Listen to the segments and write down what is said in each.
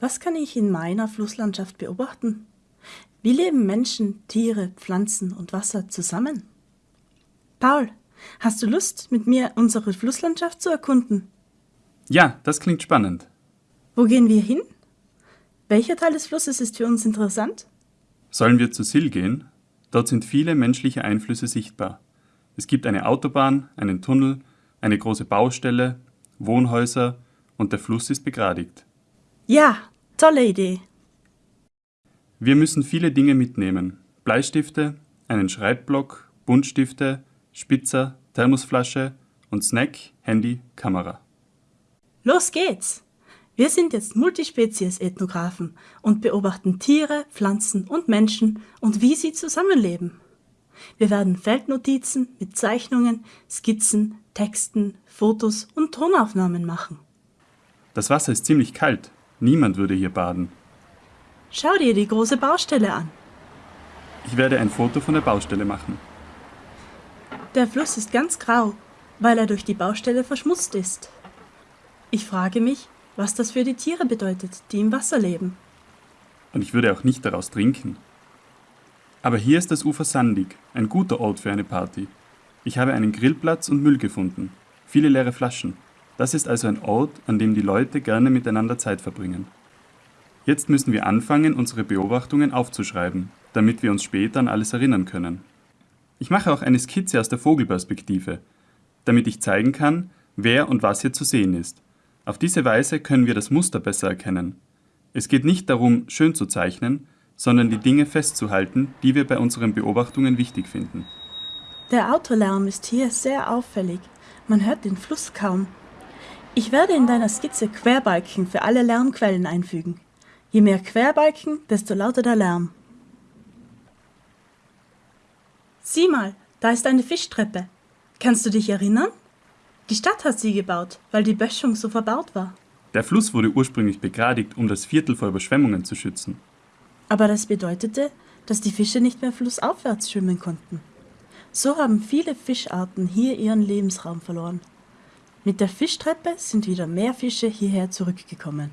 Was kann ich in meiner Flusslandschaft beobachten? Wie leben Menschen, Tiere, Pflanzen und Wasser zusammen? Paul, hast du Lust, mit mir unsere Flusslandschaft zu erkunden? Ja, das klingt spannend. Wo gehen wir hin? Welcher Teil des Flusses ist für uns interessant? Sollen wir zu Sill gehen? Dort sind viele menschliche Einflüsse sichtbar. Es gibt eine Autobahn, einen Tunnel, eine große Baustelle, Wohnhäuser und der Fluss ist begradigt. Ja, tolle Idee. Wir müssen viele Dinge mitnehmen. Bleistifte, einen Schreibblock, Buntstifte, Spitzer, Thermosflasche und Snack, Handy, Kamera. Los geht's! Wir sind jetzt Multispezies-Ethnographen und beobachten Tiere, Pflanzen und Menschen und wie sie zusammenleben. Wir werden Feldnotizen mit Zeichnungen, Skizzen, Texten, Fotos und Tonaufnahmen machen. Das Wasser ist ziemlich kalt. Niemand würde hier baden. Schau dir die große Baustelle an. Ich werde ein Foto von der Baustelle machen. Der Fluss ist ganz grau, weil er durch die Baustelle verschmutzt ist. Ich frage mich, was das für die Tiere bedeutet, die im Wasser leben. Und ich würde auch nicht daraus trinken. Aber hier ist das Ufer sandig, ein guter Ort für eine Party. Ich habe einen Grillplatz und Müll gefunden, viele leere Flaschen. Das ist also ein Ort, an dem die Leute gerne miteinander Zeit verbringen. Jetzt müssen wir anfangen, unsere Beobachtungen aufzuschreiben, damit wir uns später an alles erinnern können. Ich mache auch eine Skizze aus der Vogelperspektive, damit ich zeigen kann, wer und was hier zu sehen ist. Auf diese Weise können wir das Muster besser erkennen. Es geht nicht darum, schön zu zeichnen, sondern die Dinge festzuhalten, die wir bei unseren Beobachtungen wichtig finden. Der Autolärm ist hier sehr auffällig. Man hört den Fluss kaum. Ich werde in deiner Skizze Querbalken für alle Lärmquellen einfügen. Je mehr Querbalken, desto lauter der Lärm. Sieh mal, da ist eine Fischtreppe. Kannst du dich erinnern? Die Stadt hat sie gebaut, weil die Böschung so verbaut war. Der Fluss wurde ursprünglich begradigt, um das Viertel vor Überschwemmungen zu schützen. Aber das bedeutete, dass die Fische nicht mehr flussaufwärts schwimmen konnten. So haben viele Fischarten hier ihren Lebensraum verloren. Mit der Fischtreppe sind wieder mehr Fische hierher zurückgekommen.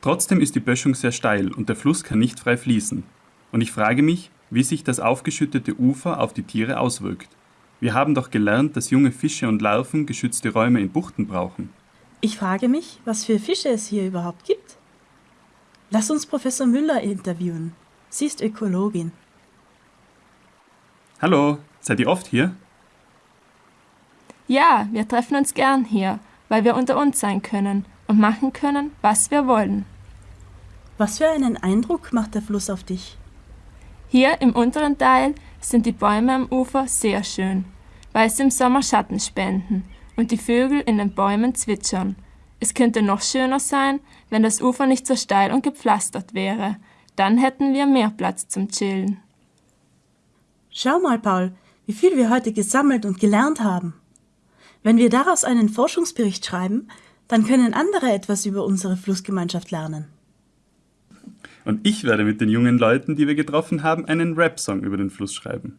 Trotzdem ist die Böschung sehr steil und der Fluss kann nicht frei fließen. Und ich frage mich, wie sich das aufgeschüttete Ufer auf die Tiere auswirkt. Wir haben doch gelernt, dass junge Fische und Larven geschützte Räume in Buchten brauchen. Ich frage mich, was für Fische es hier überhaupt gibt. Lass uns Professor Müller interviewen. Sie ist Ökologin. Hallo, seid ihr oft hier? Ja, wir treffen uns gern hier, weil wir unter uns sein können und machen können, was wir wollen. Was für einen Eindruck macht der Fluss auf dich? Hier im unteren Teil sind die Bäume am Ufer sehr schön, weil sie im Sommer Schatten spenden und die Vögel in den Bäumen zwitschern. Es könnte noch schöner sein, wenn das Ufer nicht so steil und gepflastert wäre. Dann hätten wir mehr Platz zum Chillen. Schau mal, Paul, wie viel wir heute gesammelt und gelernt haben. Wenn wir daraus einen Forschungsbericht schreiben, dann können andere etwas über unsere Flussgemeinschaft lernen. Und ich werde mit den jungen Leuten, die wir getroffen haben, einen Rap-Song über den Fluss schreiben.